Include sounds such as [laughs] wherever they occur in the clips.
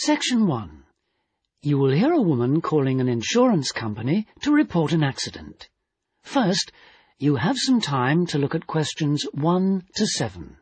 Section 1. You will hear a woman calling an insurance company to report an accident. First, you have some time to look at questions 1 to 7.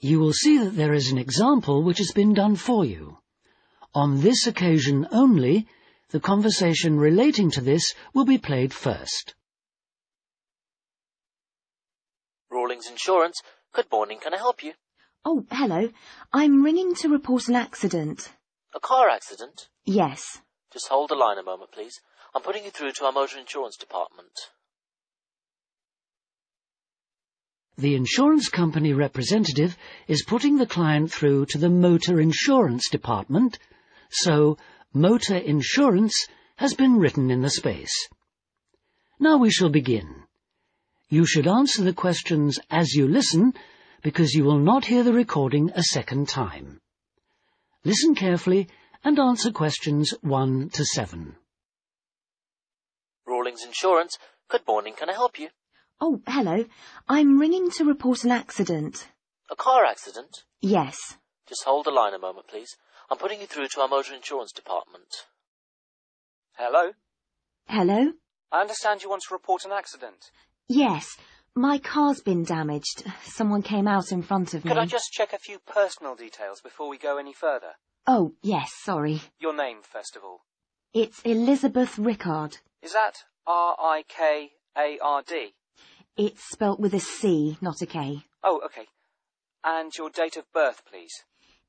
You will see that there is an example which has been done for you. On this occasion only, the conversation relating to this will be played first. Rawlings Insurance. Good morning. Can I help you? Oh, hello. I'm ringing to report an accident. A car accident? Yes. Just hold the line a moment, please. I'm putting you through to our motor insurance department. The insurance company representative is putting the client through to the motor insurance department, so motor insurance has been written in the space. Now we shall begin. You should answer the questions as you listen, because you will not hear the recording a second time. Listen carefully and answer questions 1 to 7. Rawlings Insurance. Good morning. Can I help you? Oh, hello. I'm ringing to report an accident. A car accident? Yes. Just hold the line a moment, please. I'm putting you through to our motor insurance department. Hello? Hello? I understand you want to report an accident. Yes. My car's been damaged. Someone came out in front of me. Could I just check a few personal details before we go any further? Oh, yes, sorry. Your name, first of all. It's Elizabeth Rickard. Is that R-I-K-A-R-D? It's spelt with a C, not a K. Oh, okay. And your date of birth, please.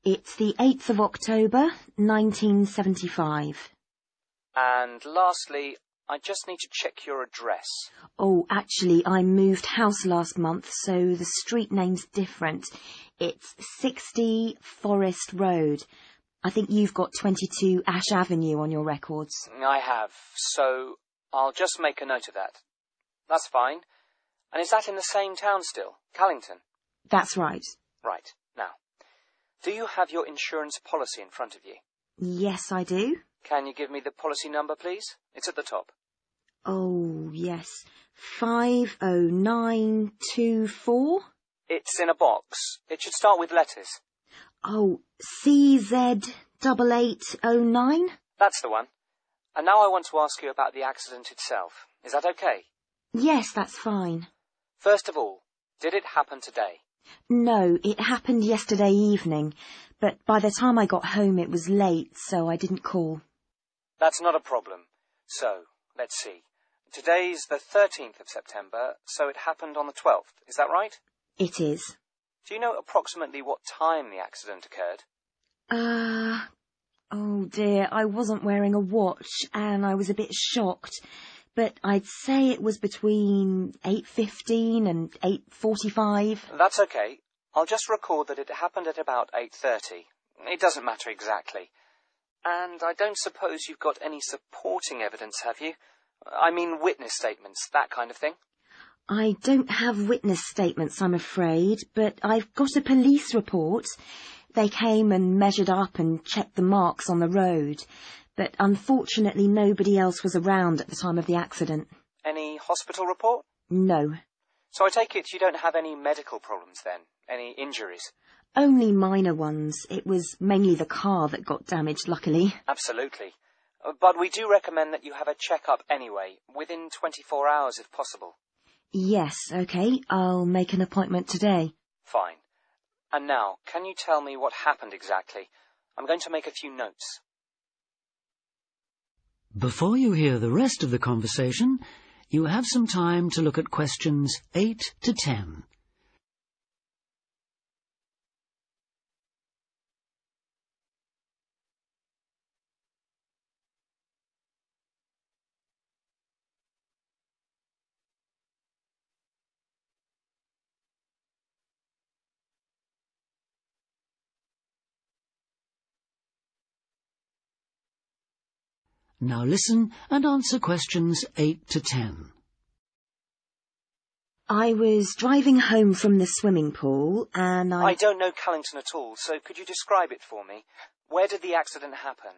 It's the 8th of October, 1975. And lastly, I just need to check your address. Oh, actually, I moved house last month, so the street name's different. It's 60 Forest Road. I think you've got 22 Ash Avenue on your records. Mm, I have, so I'll just make a note of that. That's fine. And is that in the same town still, Callington? That's right. Right. Now, do you have your insurance policy in front of you? Yes, I do. Can you give me the policy number, please? It's at the top. Oh, yes. 50924? It's in a box. It should start with letters. Oh, CZ8809? That's the one. And now I want to ask you about the accident itself. Is that okay? Yes, that's fine. First of all, did it happen today? No, it happened yesterday evening, but by the time I got home it was late, so I didn't call. That's not a problem. So, let's see. Today's the 13th of September, so it happened on the 12th. Is that right? It is. Do you know approximately what time the accident occurred? Uh, oh dear, I wasn't wearing a watch and I was a bit shocked. But I'd say it was between 8.15 and 8.45. That's okay. I'll just record that it happened at about 8.30. It doesn't matter exactly. And I don't suppose you've got any supporting evidence, have you? I mean witness statements, that kind of thing. I don't have witness statements, I'm afraid, but I've got a police report. They came and measured up and checked the marks on the road, but unfortunately nobody else was around at the time of the accident. Any hospital report? No. So I take it you don't have any medical problems then? Any injuries? Only minor ones. It was mainly the car that got damaged, luckily. Absolutely. Uh, But we do recommend that you have a checkup anyway, within 24 hours if possible. Yes, okay. I'll make an appointment today. Fine. And now, can you tell me what happened exactly? I'm going to make a few notes. Before you hear the rest of the conversation, you have some time to look at questions 8 to 10. Now listen and answer questions 8 to 10. I was driving home from the swimming pool and I... I don't know Callington at all, so could you describe it for me? Where did the accident happen?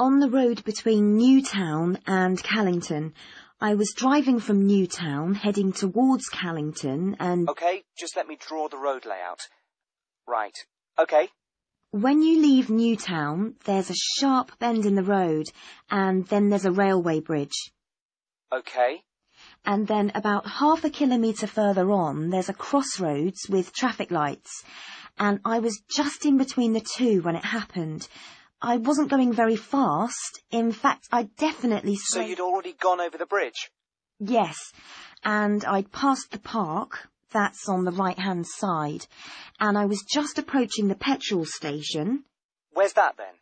On the road between Newtown and Callington. I was driving from Newtown, heading towards Callington, and Okay, just let me draw the road layout. Right. Okay. When you leave Newtown, there's a sharp bend in the road, and then there's a railway bridge. Okay. And then about half a kilometre further on, there's a crossroads with traffic lights. And I was just in between the two when it happened. I wasn't going very fast. In fact, I definitely So you'd already gone over the bridge? Yes. And I'd passed the park. That's on the right-hand side. And I was just approaching the petrol station. Where's that then?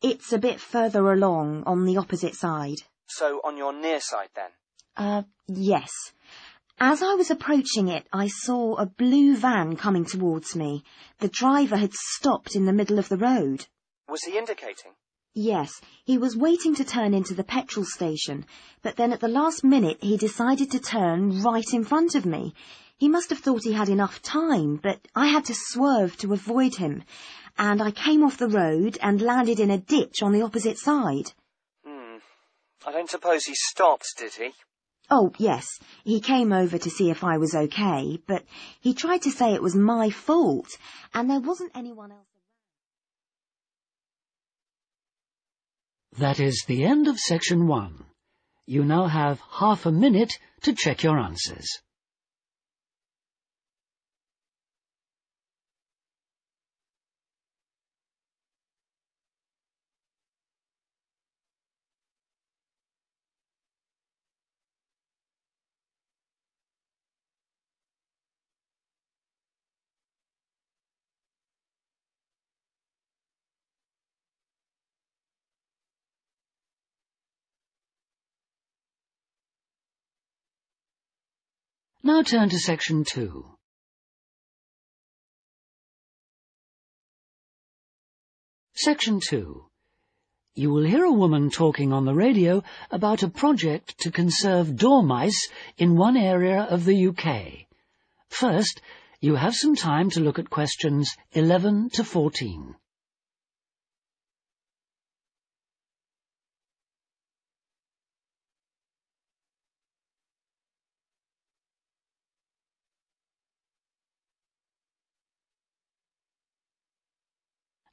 It's a bit further along on the opposite side. So on your near side then? Uh, yes. As I was approaching it, I saw a blue van coming towards me. The driver had stopped in the middle of the road. Was he indicating? Yes, he was waiting to turn into the petrol station, but then at the last minute he decided to turn right in front of me. He must have thought he had enough time, but I had to swerve to avoid him, and I came off the road and landed in a ditch on the opposite side. Hmm. I don't suppose he stopped, did he? Oh, yes, he came over to see if I was okay, but he tried to say it was my fault, and there wasn't anyone else. That is the end of section 1. You now have half a minute to check your answers. Now turn to section 2. Section 2. You will hear a woman talking on the radio about a project to conserve dormice in one area of the UK. First, you have some time to look at questions 11 to 14.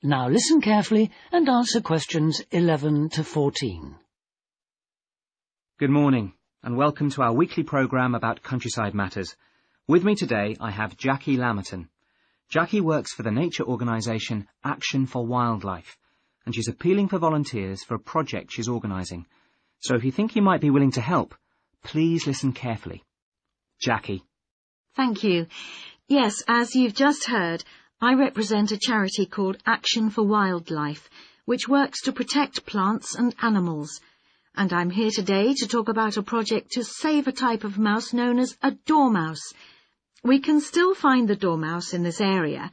Now listen carefully and answer questions 11 to 14. Good morning, and welcome to our weekly programme about countryside matters. With me today, I have Jackie Lamerton. Jackie works for the nature organisation Action for Wildlife, and she's appealing for volunteers for a project she's organising. So if you think you might be willing to help, please listen carefully. Jackie. Thank you. Yes, as you've just heard, I represent a charity called Action for Wildlife, which works to protect plants and animals. And I'm here today to talk about a project to save a type of mouse known as a dormouse. We can still find the dormouse in this area,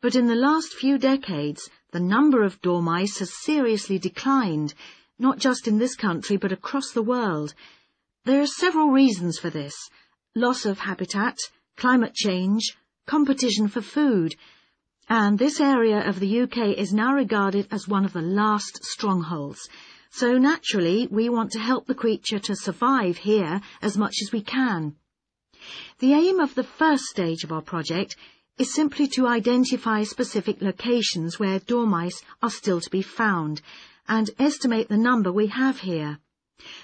but in the last few decades, the number of dormice has seriously declined, not just in this country but across the world. There are several reasons for this. Loss of habitat, climate change, competition for food, and this area of the UK is now regarded as one of the last strongholds. So naturally, we want to help the creature to survive here as much as we can. The aim of the first stage of our project is simply to identify specific locations where dormice are still to be found and estimate the number we have here.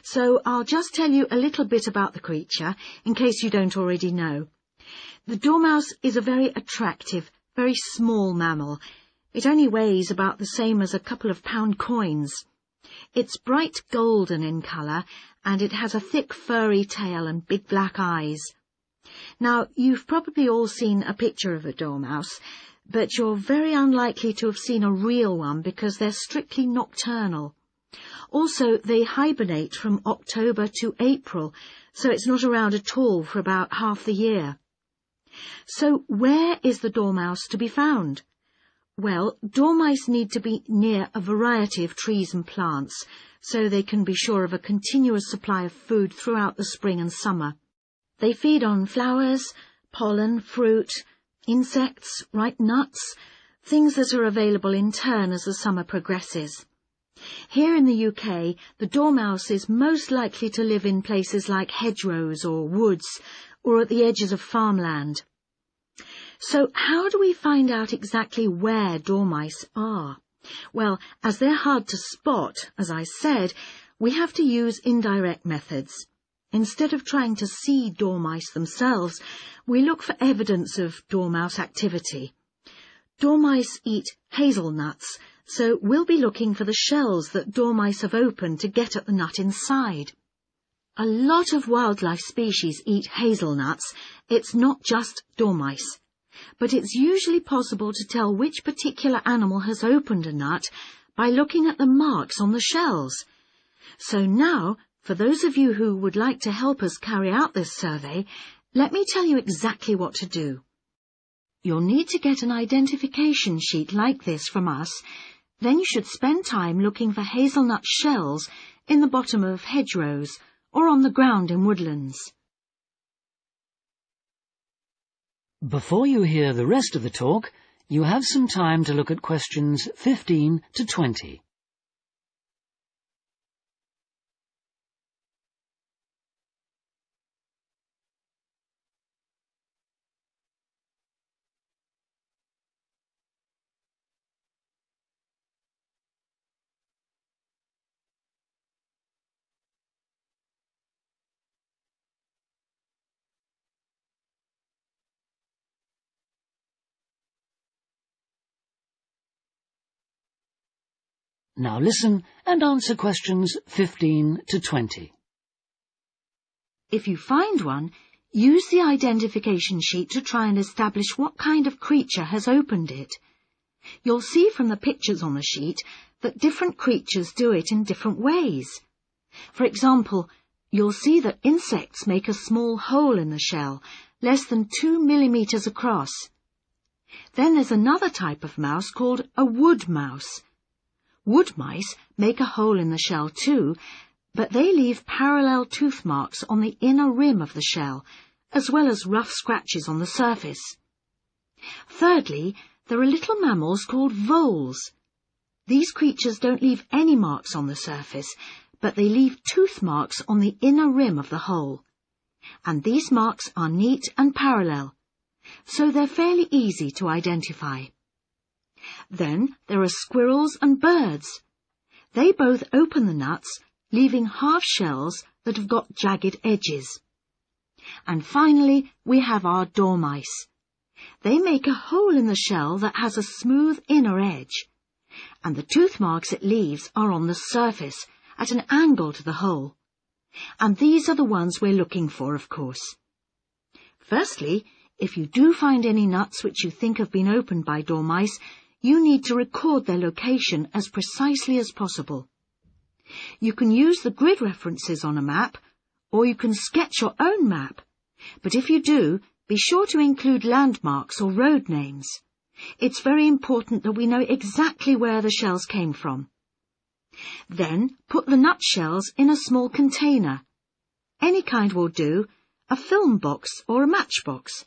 So I'll just tell you a little bit about the creature in case you don't already know. The dormouse is a very attractive, very small mammal. It only weighs about the same as a couple of pound coins. It's bright golden in colour, and it has a thick furry tail and big black eyes. Now, you've probably all seen a picture of a dormouse, but you're very unlikely to have seen a real one because they're strictly nocturnal. Also, they hibernate from October to April, so it's not around at all for about half the year. So where is the dormouse to be found? Well, dormice need to be near a variety of trees and plants, so they can be sure of a continuous supply of food throughout the spring and summer. They feed on flowers, pollen, fruit, insects, ripe nuts, things that are available in turn as the summer progresses. Here in the UK, the dormouse is most likely to live in places like hedgerows or woods, or at the edges of farmland. So how do we find out exactly where dormice are? Well, as they're hard to spot, as I said, we have to use indirect methods. Instead of trying to see dormice themselves, we look for evidence of dormouse activity. Dormice eat hazelnuts, so we'll be looking for the shells that dormice have opened to get at the nut inside. A lot of wildlife species eat hazelnuts. It's not just dormice but it's usually possible to tell which particular animal has opened a nut by looking at the marks on the shells. So now, for those of you who would like to help us carry out this survey, let me tell you exactly what to do. You'll need to get an identification sheet like this from us, then you should spend time looking for hazelnut shells in the bottom of hedgerows or on the ground in woodlands. Before you hear the rest of the talk, you have some time to look at questions 15 to 20. Now listen and answer questions 15 to 20. If you find one, use the identification sheet to try and establish what kind of creature has opened it. You'll see from the pictures on the sheet that different creatures do it in different ways. For example, you'll see that insects make a small hole in the shell, less than two millimeters across. Then there's another type of mouse called a wood mouse. Wood mice make a hole in the shell too, but they leave parallel tooth marks on the inner rim of the shell, as well as rough scratches on the surface. Thirdly, there are little mammals called voles. These creatures don't leave any marks on the surface, but they leave tooth marks on the inner rim of the hole. And these marks are neat and parallel, so they're fairly easy to identify. Then there are squirrels and birds. They both open the nuts, leaving half shells that have got jagged edges. And finally, we have our dormice. They make a hole in the shell that has a smooth inner edge, and the tooth marks it leaves are on the surface, at an angle to the hole. And these are the ones we're looking for, of course. Firstly, if you do find any nuts which you think have been opened by dormice, you need to record their location as precisely as possible. You can use the grid references on a map, or you can sketch your own map, but if you do, be sure to include landmarks or road names. It's very important that we know exactly where the shells came from. Then put the nutshells in a small container. Any kind will do, a film box or a matchbox,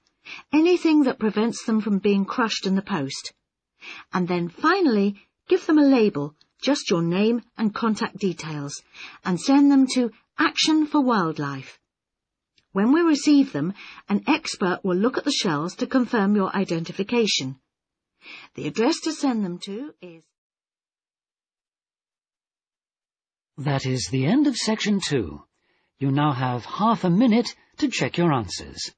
anything that prevents them from being crushed in the post and then finally give them a label, just your name and contact details, and send them to Action for Wildlife. When we receive them, an expert will look at the shells to confirm your identification. The address to send them to is... That is the end of section two. You now have half a minute to check your answers.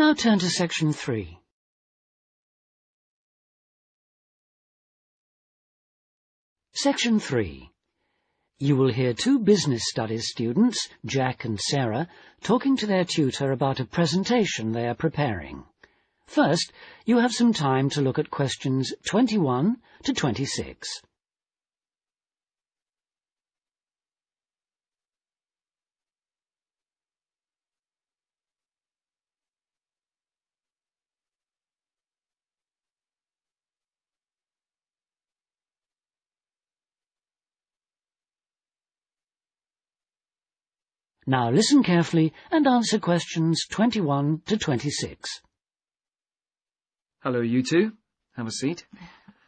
Now turn to section three. Section 3. You will hear two business studies students, Jack and Sarah, talking to their tutor about a presentation they are preparing. First, you have some time to look at questions 21 to 26. Now listen carefully and answer questions 21 to 26. Hello, you two. Have a seat.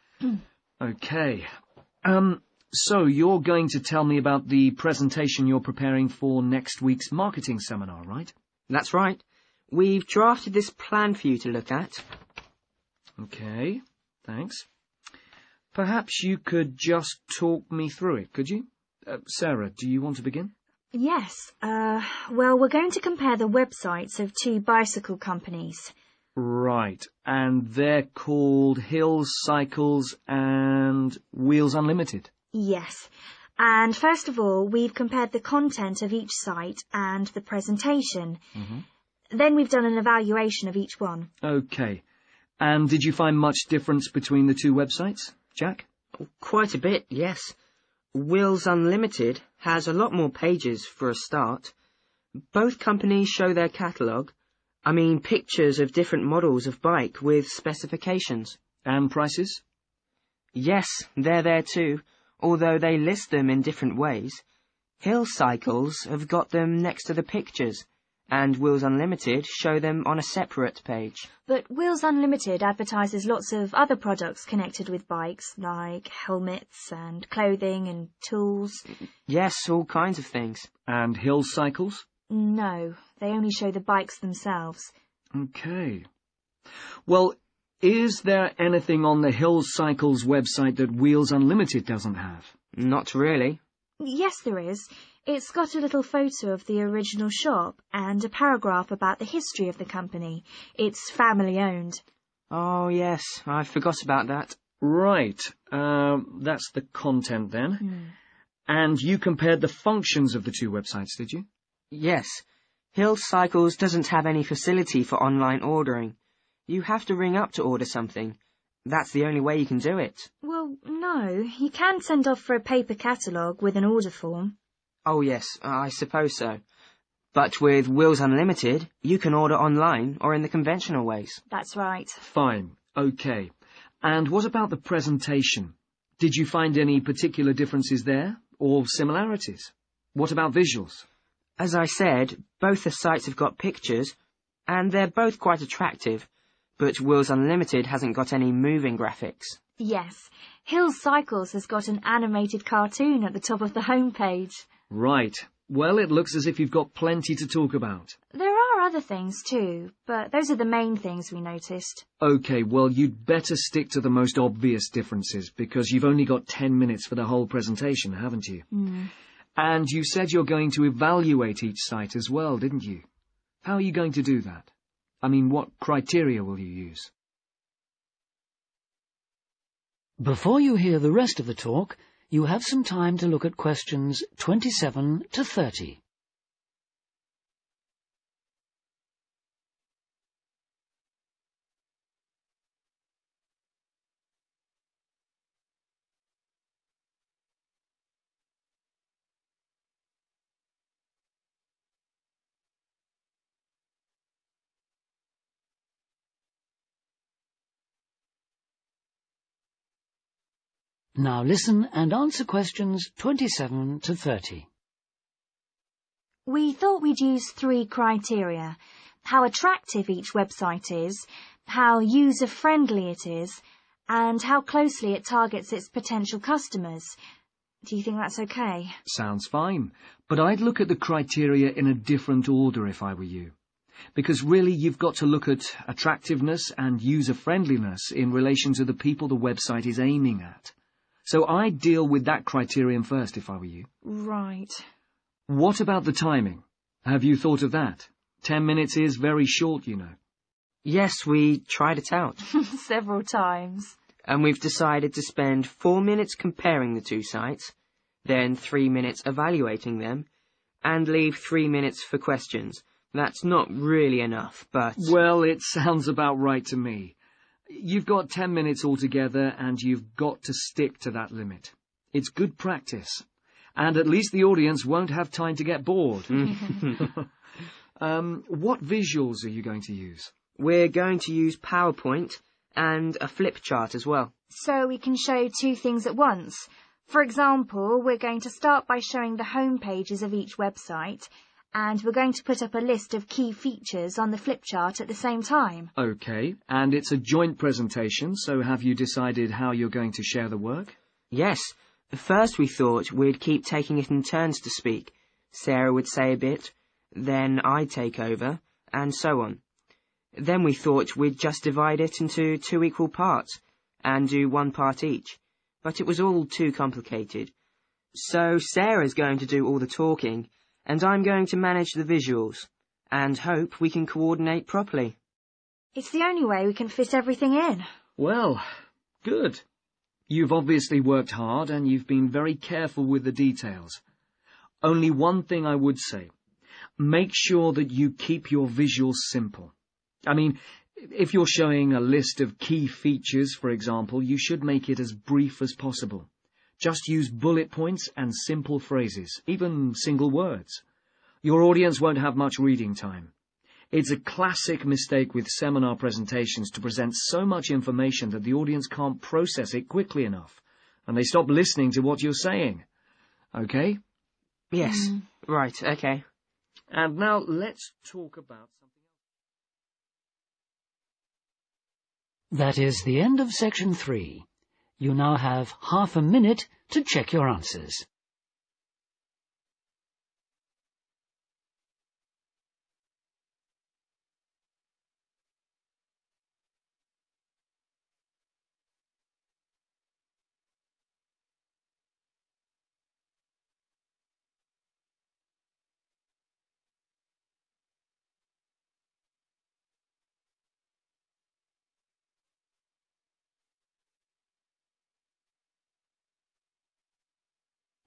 [clears throat] okay. Um, so you're going to tell me about the presentation you're preparing for next week's marketing seminar, right? That's right. We've drafted this plan for you to look at. Okay, thanks. Perhaps you could just talk me through it, could you? Uh, Sarah, do you want to begin? Yes. Uh, well, we're going to compare the websites of two bicycle companies. Right, and they're called Hills Cycles and Wheels Unlimited. Yes. And first of all, we've compared the content of each site and the presentation. Then we've done an evaluation of each one. Okay. And did you find much difference between the two websites, Jack? Quite a bit, yes. Wheels Unlimited has a lot more pages for a start. Both companies show their catalogue. I mean, pictures of different models of bike with specifications. And prices? Yes, they're there too, although they list them in different ways. Hill Cycles have got them next to the pictures, and Wheels Unlimited show them on a separate page. But Wheels Unlimited advertises lots of other products connected with bikes, like helmets and clothing and tools. Yes, all kinds of things. And Hills Cycles? No, they only show the bikes themselves. Okay. Well, is there anything on the Hills Cycles website that Wheels Unlimited doesn't have? Not really. Yes, there is. It's got a little photo of the original shop and a paragraph about the history of the company. It's family owned. Oh, yes, I forgot about that. Right. Um, that's the content then. And you compared the functions of the two websites, did you? Yes, Hill Cycles doesn't have any facility for online ordering. You have to ring up to order something. That's the only way you can do it. Well, no, you can send off for a paper catalogue with an order form. Oh, yes, I suppose so. But with Wheels Unlimited, you can order online or in the conventional ways. That's right. Fine. Okay. And what about the presentation? Did you find any particular differences there or similarities? What about visuals? As I said, both the sites have got pictures, and they're both quite attractive, but Wheels Unlimited hasn't got any moving graphics. Yes, Hills Cycles has got an animated cartoon at the top of the homepage. Right. Well, it looks as if you've got plenty to talk about. There are other things too, but those are the main things we noticed. Okay, well, you'd better stick to the most obvious differences because you've only got ten minutes for the whole presentation, haven't you? Hmm. And you said you're going to evaluate each site as well, didn't you? How are you going to do that? I mean, what criteria will you use? Before you hear the rest of the talk, you have some time to look at questions 27 to 30. Now listen and answer questions 27 to 30. We thought we'd use three criteria. How attractive each website is, how user-friendly it is, and how closely it targets its potential customers. Do you think that's okay? Sounds fine, but I'd look at the criteria in a different order if I were you. Because really you've got to look at attractiveness and user-friendliness in relation to the people the website is aiming at. So I'd deal with that criterion first if I were you. Right. What about the timing? Have you thought of that? Ten minutes is very short, you know. Yes, we tried it out. [laughs] Several times. and we've decided to spend four minutes comparing the two sites, then three minutes evaluating them, and leave three minutes for questions. That's not really enough, but... Well, it sounds about right to me. You've got ten minutes altogether, and you've got to stick to that limit. It's good practice. And at least the audience won't have time to get bored. [laughs] um, what visuals are you going to use? We're going to use PowerPoint and a flip chart as well. So we can show two things at once. For example, we're going to start by showing the home pages of each website, and we're going to put up a list of key features on the flip chart at the same time. Okay, and it's a joint presentation, so have you decided how you're going to share the work? Yes. First we thought we'd keep taking it in turns to speak. Sarah would say a bit, then I'd take over, and so on. Then we thought we'd just divide it into two equal parts, and do one part each. But it was all too complicated. So Sarah's going to do all the talking, and I'm going to manage the visuals, and hope we can coordinate properly. It's the only way we can fit everything in. Well, good. You've obviously worked hard, and you've been very careful with the details. Only one thing I would say. Make sure that you keep your visuals simple. I mean, if you're showing a list of key features, for example, you should make it as brief as possible. Just use bullet points and simple phrases, even single words. Your audience won't have much reading time. It's a classic mistake with seminar presentations to present so much information that the audience can't process it quickly enough, and they stop listening to what you're saying. Okay? Yes. Mm-hmm. Right, okay. And now let's talk about something else. That is the end of section three. You now have half a minute to check your answers.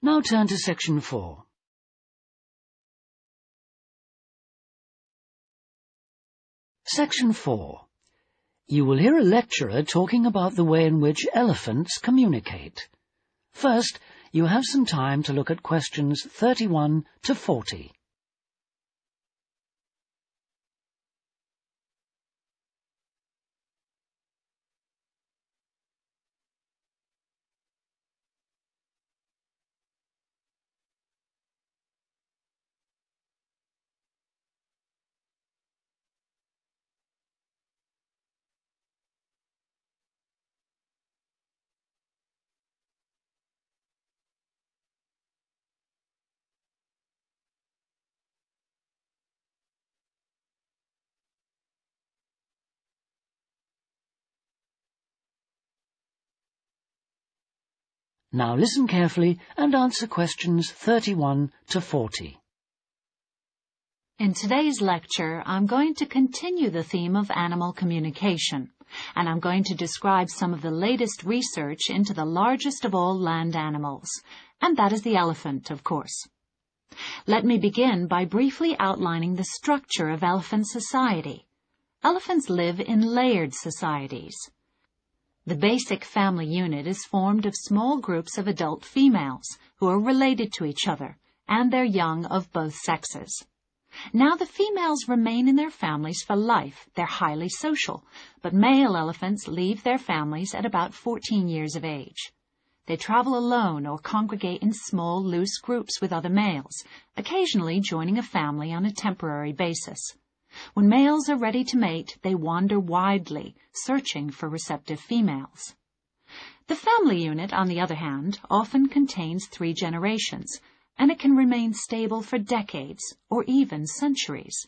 Now turn to section four. Section 4. You will hear a lecturer talking about the way in which elephants communicate. First, you have some time to look at questions 31 to 40. Now listen carefully and answer questions 31 to 40. In today's lecture, I'm going to continue the theme of animal communication, and I'm going to describe some of the latest research into the largest of all land animals, and that is the elephant, of course. Let me begin by briefly outlining the structure of elephant society. Elephants live in layered societies. The basic family unit is formed of small groups of adult females who are related to each other and their young of both sexes. Now the females remain in their families for life. They're highly social, but male elephants leave their families at about 14 years of age. They travel alone or congregate in small, loose groups with other males, occasionally joining a family on a temporary basis. When males are ready to mate, they wander widely, searching for receptive females. The family unit, on the other hand, often contains three generations, and it can remain stable for decades or even centuries.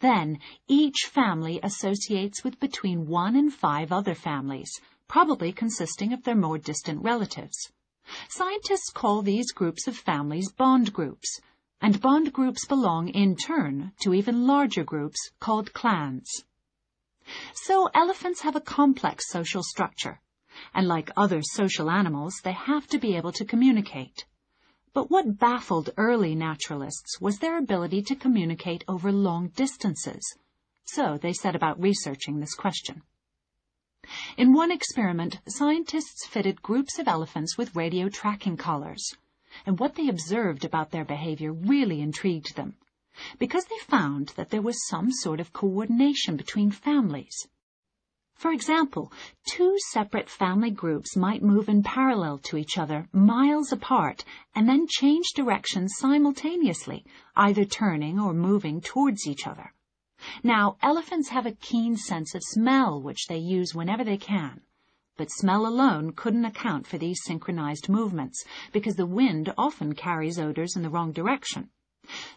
Then, each family associates with between one and five other families, probably consisting of their more distant relatives. Scientists call these groups of families bond groups, and bond groups belong in turn to even larger groups called clans. So elephants have a complex social structure. And like other social animals, they have to be able to communicate. But what baffled early naturalists was their ability to communicate over long distances. So they set about researching this question. In one experiment, scientists fitted groups of elephants with radio tracking collars, and what they observed about their behavior really intrigued them, because they found that there was some sort of coordination between families. For example, two separate family groups might move in parallel to each other, miles apart, and then change directions simultaneously, either turning or moving towards each other. Now, elephants have a keen sense of smell which they use whenever they can. But smell alone couldn't account for these synchronized movements, because the wind often carries odors in the wrong direction.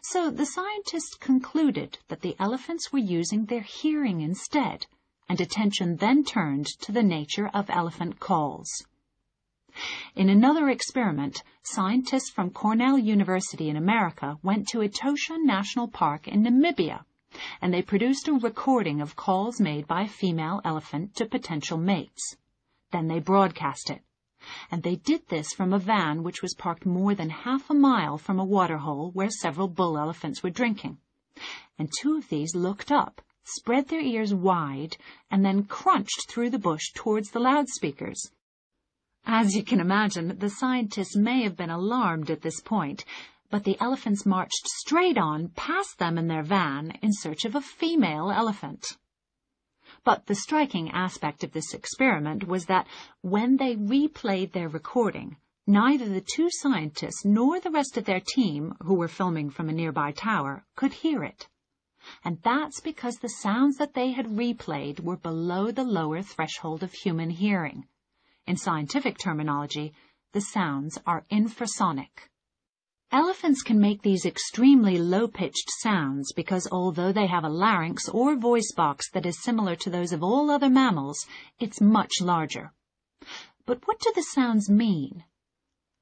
So the scientists concluded that the elephants were using their hearing instead, and attention then turned to the nature of elephant calls. In another experiment, scientists from Cornell University in America went to Etosha National Park in Namibia and they produced a recording of calls made by a female elephant to potential mates. Then they broadcast it. And they did this from a van which was parked more than half a mile from a waterhole where several bull elephants were drinking. And two of these looked up, spread their ears wide, and then crunched through the bush towards the loudspeakers. As you can imagine, the scientists may have been alarmed at this point, but the elephants marched straight on past them in their van in search of a female elephant. But the striking aspect of this experiment was that when they replayed their recording, neither the two scientists nor the rest of their team, who were filming from a nearby tower, could hear it. And that's because the sounds that they had replayed were below the lower threshold of human hearing. In scientific terminology, the sounds are infrasonic. Elephants can make these extremely low-pitched sounds because although they have a larynx or voice box that is similar to those of all other mammals, it's much larger. But what do the sounds mean?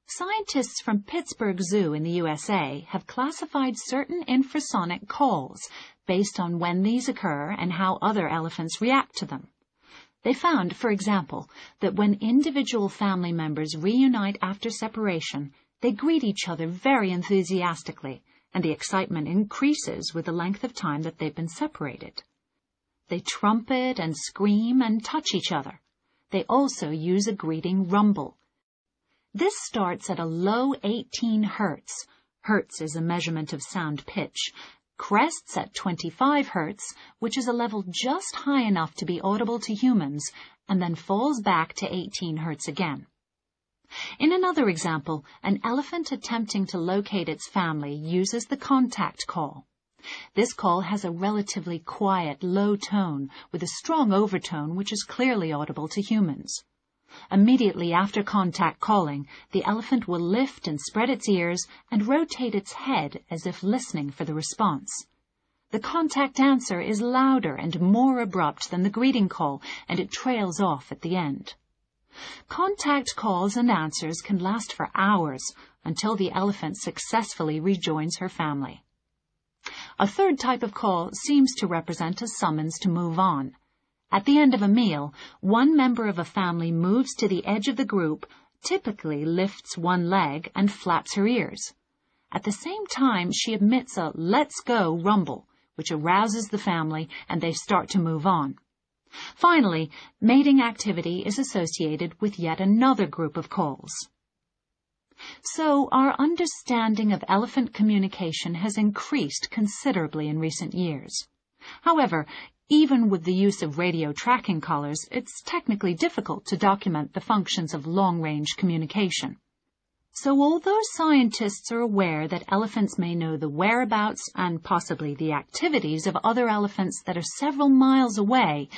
Scientists from Pittsburgh Zoo in the USA have classified certain infrasonic calls based on when these occur and how other elephants react to them. They found, for example, that when individual family members reunite after separation, they greet each other very enthusiastically, and the excitement increases with the length of time that they've been separated. They trumpet and scream and touch each other. They also use a greeting rumble. This starts at a low 18 hertz. Hertz is a measurement of sound pitch. Crests at 25 hertz, which is a level just high enough to be audible to humans, and then falls back to 18 hertz again. In another example, an elephant attempting to locate its family uses the contact call. This call has a relatively quiet, low tone with a strong overtone which is clearly audible to humans. Immediately after contact calling, the elephant will lift and spread its ears and rotate its head as if listening for the response. The contact answer is louder and more abrupt than the greeting call, and it trails off at the end. Contact calls and answers can last for hours until the elephant successfully rejoins her family. A third type of call seems to represent a summons to move on. At the end of a meal, one member of a family moves to the edge of the group, typically lifts one leg and flaps her ears. At the same time, she emits a let's go rumble, which arouses the family and they start to move on. Finally, mating activity is associated with yet another group of calls. So our understanding of elephant communication has increased considerably in recent years. However, even with the use of radio tracking collars, it's technically difficult to document the functions of long-range communication. So although scientists are aware that elephants may know the whereabouts and possibly the activities of other elephants that are several miles away,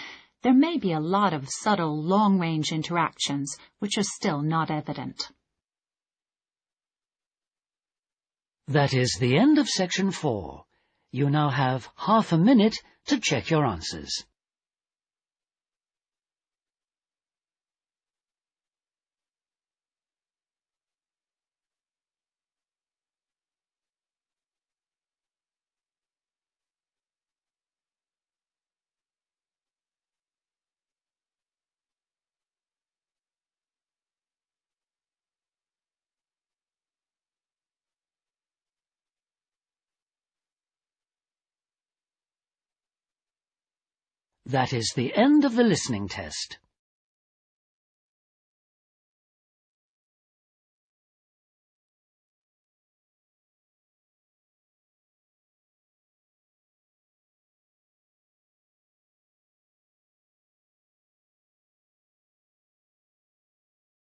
there may be a lot of subtle long-range interactions which are still not evident. That is the end of section four. You now have half a minute to check your answers. That is the end of the listening test.